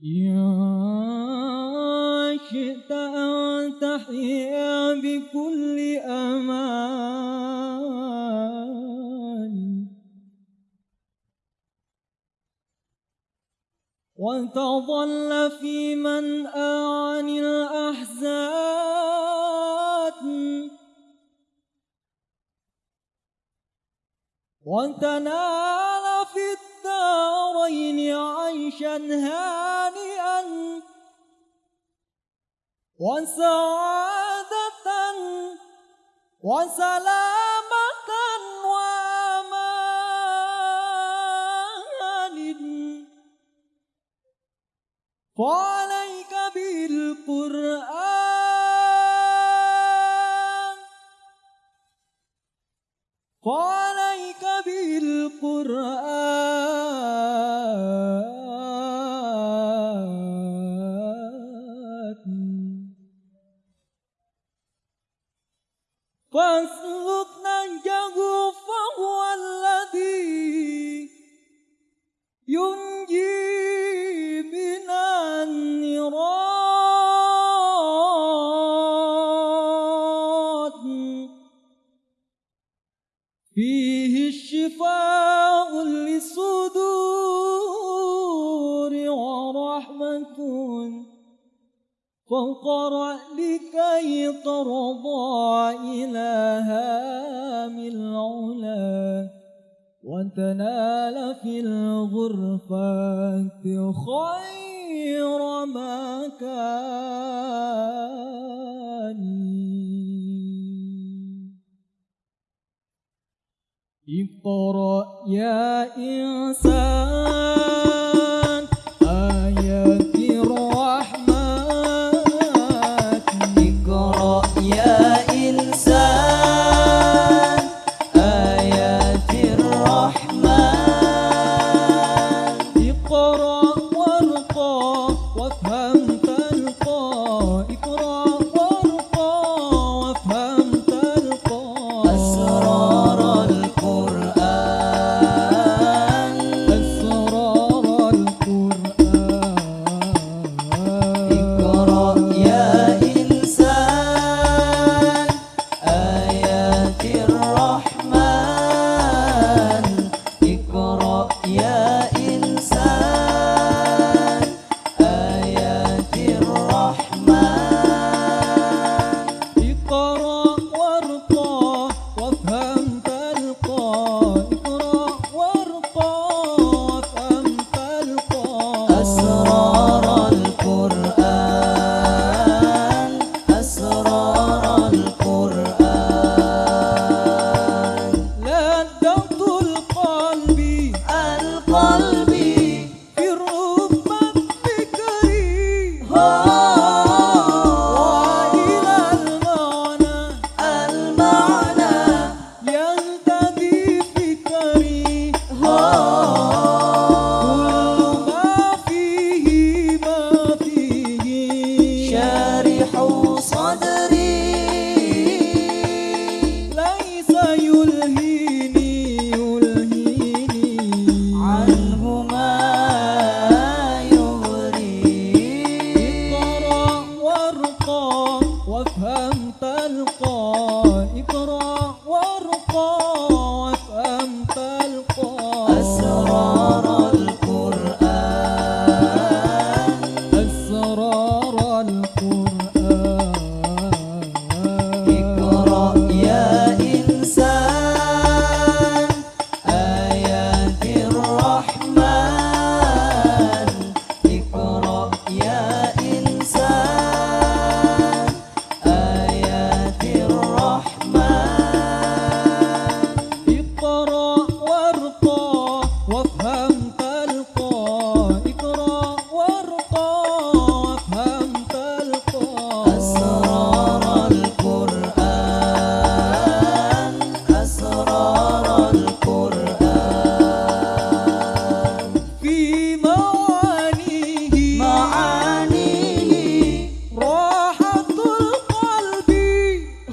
يا شئت أن بكل وتظل في من عن الأحزان. وتنال في الدارين عيشا هانئا وسعادة وسلامة وأمان. فعليك بالقرآن. فعليك بالقرآن. فاسلك نهجه فهو الذي ينجي من النيران. فيه الشفاء للصدور ورحمة فاقرأ لكي ترضى إلها من العلا وتنال في الغرفات خير مكان اقرأ يا إنسان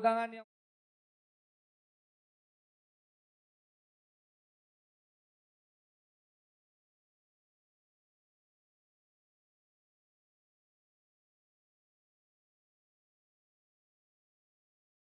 pegangan yang